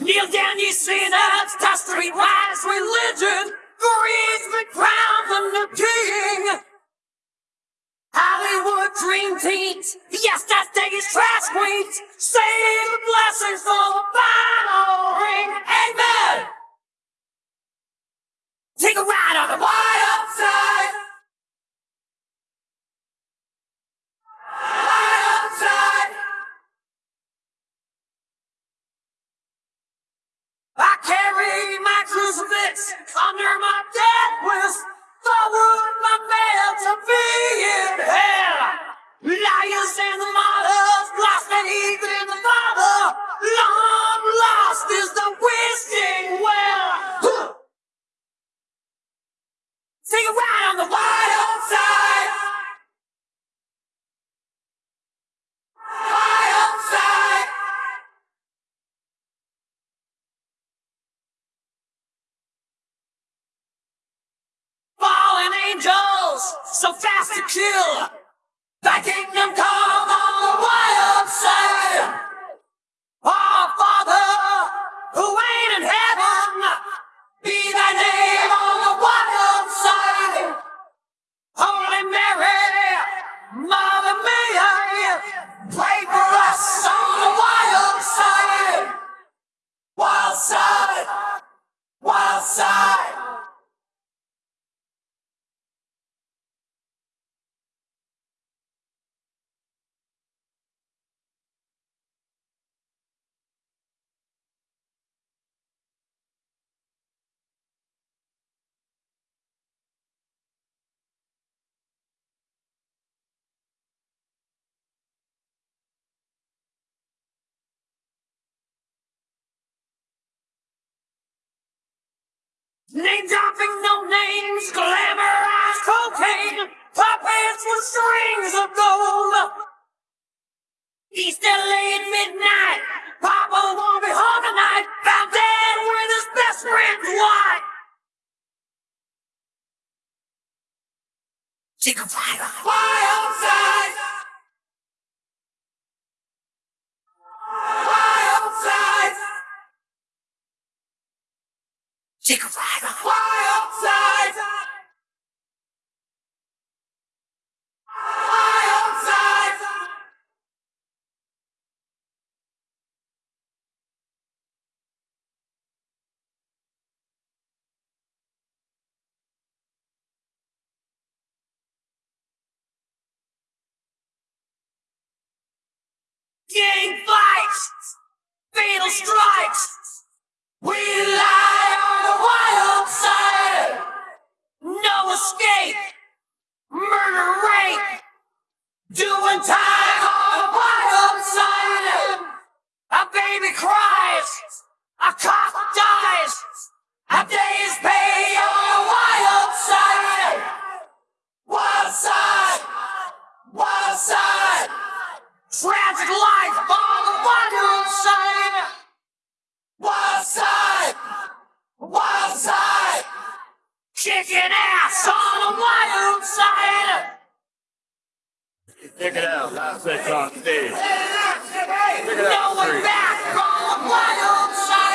Kneel down, ye sinners, dust, to streetwise religion. raise the crown crowned the king. Hollywood dream teams, yes, Deggy's trash queens. Save the blessings for the final ring. Amen. Under my death wish. So fast to kill. Name dropping, no names, glamorized cocaine, puppets with strings of gold. East LA at midnight, Papa won't be home tonight, found dead with his best friend's wife. Take a on Why outside? Take a ride on Why outside? Gang fights! Fatal strikes! We lie No escape! Murder rape! Doing time on the wild side! A baby cries! A cop dies! A day's pay on the wild side! Wild side! Wild side! Tragic life on the wild On the wild side. Check it out. Last set on stage. No one back on the wild side.